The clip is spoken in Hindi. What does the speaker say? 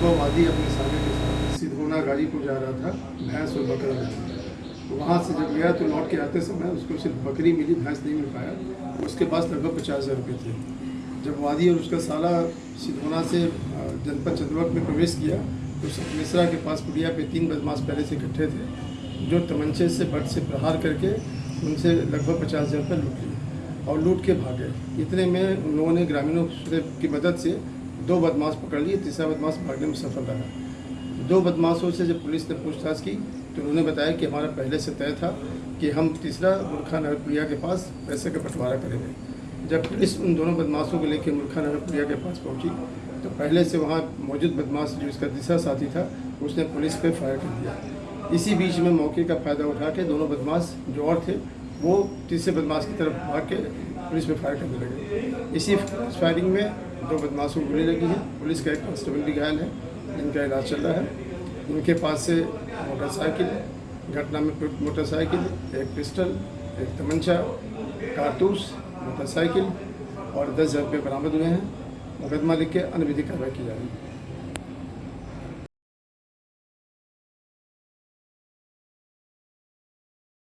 सुबह वादी अपने साले के साथ सिधोना गाड़ी को जा रहा था, भैंस और बकरा। तो वहाँ से जब गया तो लौट के आते समय उसको सिर्फ़ बकरी मिली, भैंस नहीं मिल पाया। उसके पास लगभग पचास हज़ार रुपये थे। जब वादी और उसका साला सिधोना से जनपद चंद्रवक में प्रवेश किया तो मिश्रा के पास कुटिया पे तीन बदमाश पहले से इकट्ठे थे, जो तमंचे से बट से प्रहार करके उनसे लगभग पचास हज़ार रुपये लूट लिए और लूट के भागे। इतने में उन लोगों ने ग्रामीणों की मदद से दो बदमाश पकड़ लिए, तीसरा बदमाश भागने में सफल रहा। दो बदमाशों से जब पुलिस ने पूछताछ की तो उन्होंने बताया कि हमारा पहले से तय था कि हम तीसरा मुल्खा नगरपुरिया के पास पैसे का बंटवारा करेंगे। जब पुलिस उन दोनों बदमाशों को लेकर मुल्खा नगरपुरिया के पास पहुँची तो पहले से वहाँ मौजूद बदमाश जो इसका तीसरा साथी था, उसने पुलिस पर फायर कर दिया। इसी बीच में मौके का फ़ायदा उठा के दोनों बदमाश जो और थे, वो तीसरे बदमाश की तरफ़ भाग के पुलिस पर फायर करने लगे। इसी फायरिंग में दो बदमाशों गोली लगी है। पुलिस का एक कांस्टेबल भी घायल है। इनका इलाज चल रहा है। उनके पास से मोटरसाइकिल, घटना में मोटरसाइकिल, एक पिस्टल, एक तमंचा, कारतूस, मोटरसाइकिल और दस हज़ार रुपये बरामद हुए हैं। मुकदमा लिख के अन्य विधि कार्रवाई की जा रही है।